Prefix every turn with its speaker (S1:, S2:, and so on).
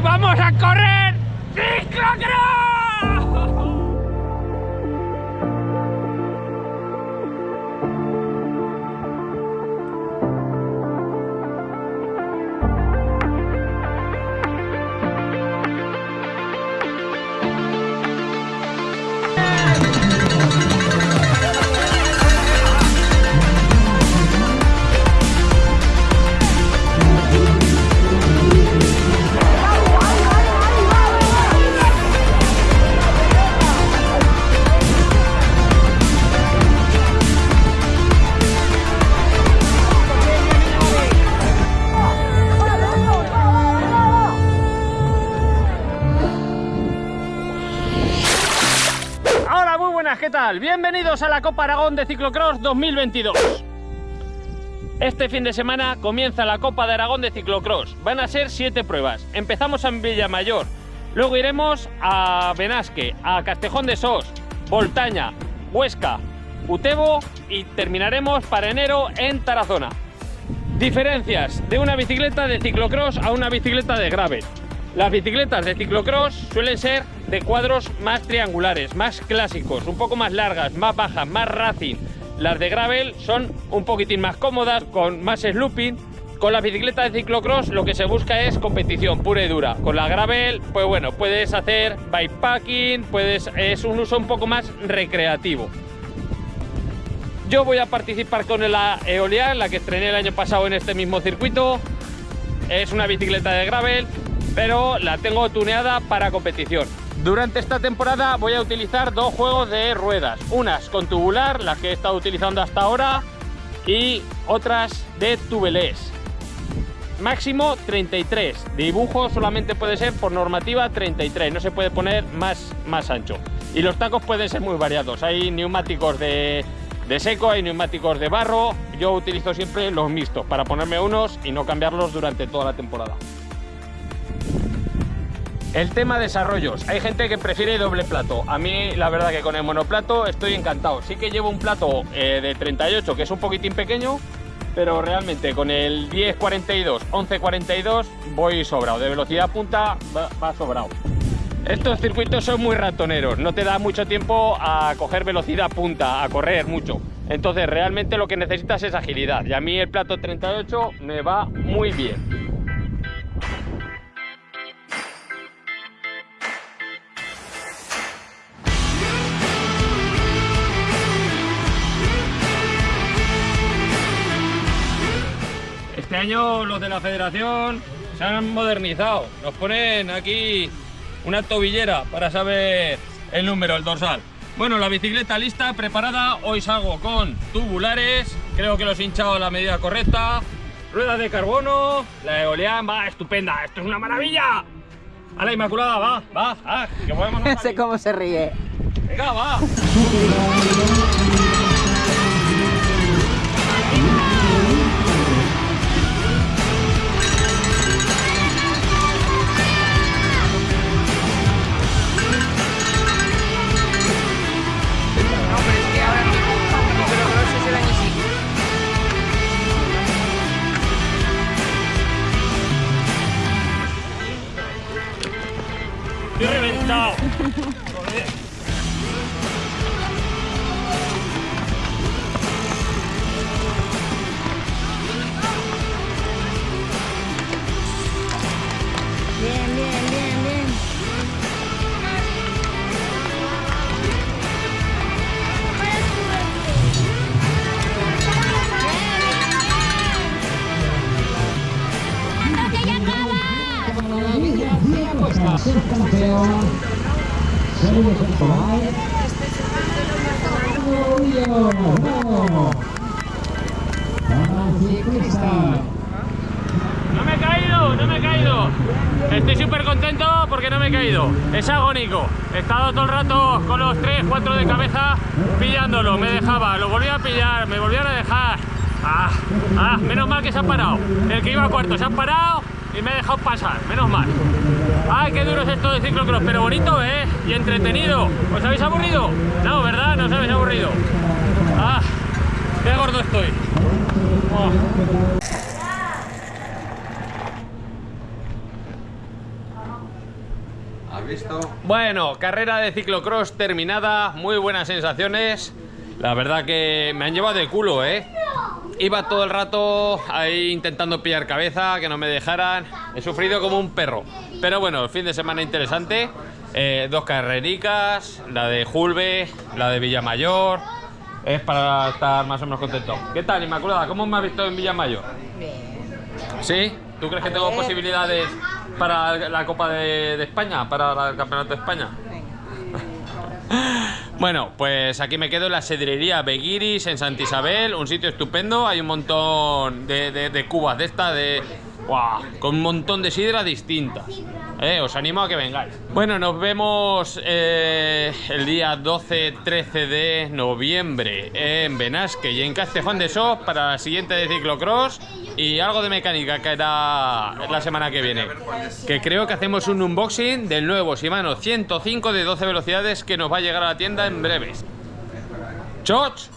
S1: Vamos a correr. Bienvenidos a la Copa Aragón de Ciclocross 2022. Este fin de semana comienza la Copa de Aragón de Ciclocross. Van a ser siete pruebas. Empezamos en Villamayor, luego iremos a Benasque, a Castejón de Sos, Voltaña, Huesca, Utebo y terminaremos para enero en Tarazona. Diferencias de una bicicleta de ciclocross a una bicicleta de gravel. Las bicicletas de ciclocross suelen ser de cuadros más triangulares, más clásicos, un poco más largas, más bajas, más racing. Las de gravel son un poquitín más cómodas, con más slooping. Con la bicicleta de ciclocross lo que se busca es competición pura y dura. Con la gravel, pues bueno, puedes hacer bikepacking, puedes, es un uso un poco más recreativo. Yo voy a participar con la Eolian, la que estrené el año pasado en este mismo circuito. Es una bicicleta de gravel, pero la tengo tuneada para competición. Durante esta temporada voy a utilizar dos juegos de ruedas, unas con tubular, las que he estado utilizando hasta ahora, y otras de tubeless. Máximo 33, dibujo solamente puede ser por normativa 33, no se puede poner más, más ancho. Y los tacos pueden ser muy variados, hay neumáticos de, de seco, hay neumáticos de barro, yo utilizo siempre los mixtos para ponerme unos y no cambiarlos durante toda la temporada. El tema desarrollos. Hay gente que prefiere doble plato. A mí la verdad que con el monoplato estoy encantado. Sí que llevo un plato eh, de 38 que es un poquitín pequeño, pero realmente con el 1042, 1142 voy sobrado. De velocidad punta va, va sobrado. Estos circuitos son muy ratoneros, no te da mucho tiempo a coger velocidad punta, a correr mucho. Entonces realmente lo que necesitas es agilidad y a mí el plato 38 me va muy bien. Este año los de la federación se han modernizado. Nos ponen aquí una tobillera para saber el número, el dorsal. Bueno, la bicicleta lista, preparada. Hoy salgo con tubulares. Creo que los he hinchado a la medida correcta. Ruedas de carbono. La Eolian va estupenda. Esto es una maravilla. A la Inmaculada, va, va. Ah, que podemos no
S2: sé cómo se ríe.
S1: Venga, va.
S2: No
S1: me he caído, no me he caído. Estoy súper contento porque no me he caído. Es agónico. He estado todo el rato con los 3, 4 de cabeza pillándolo. Me dejaba, lo volví a pillar, me volvieron a dejar. Ah, ah, menos mal que se han parado. El que iba a cuarto se han parado y me he dejado pasar. Menos mal. Ay, qué duro es esto de ciclocross, pero bonito, ¿eh? Y entretenido. ¿Os habéis aburrido? No, ¿verdad? No os habéis aburrido. Ah, qué gordo estoy. Oh.
S3: ¿Has visto?
S1: Bueno, carrera de ciclocross terminada, muy buenas sensaciones. La verdad que me han llevado de culo, ¿eh? Iba todo el rato ahí intentando pillar cabeza, que no me dejaran. He sufrido como un perro. Pero bueno, fin de semana interesante. Eh, dos carrericas, la de Julve, la de Villamayor. Es para estar más o menos contento. ¿Qué tal, Inmaculada? ¿Cómo me has visto en Villamayor?
S2: Bien.
S1: ¿Sí? ¿Tú crees que tengo
S2: ver.
S1: posibilidades para la Copa de, de España? ¿Para el Campeonato de España? Bueno, pues aquí me quedo en la sidrería Beguiris en Santa Isabel, un sitio estupendo, hay un montón de, de- de cubas de esta, de... Con un montón de sidra distintas. Eh, os animo a que vengáis. Bueno, nos vemos eh, el día 12-13 de noviembre en Benasque y en Castejón de Sos para la siguiente de ciclocross y algo de mecánica que era la semana que viene. Que creo que hacemos un unboxing del nuevo Shimano 105 de 12 velocidades que nos va a llegar a la tienda en breves. ¡Choch!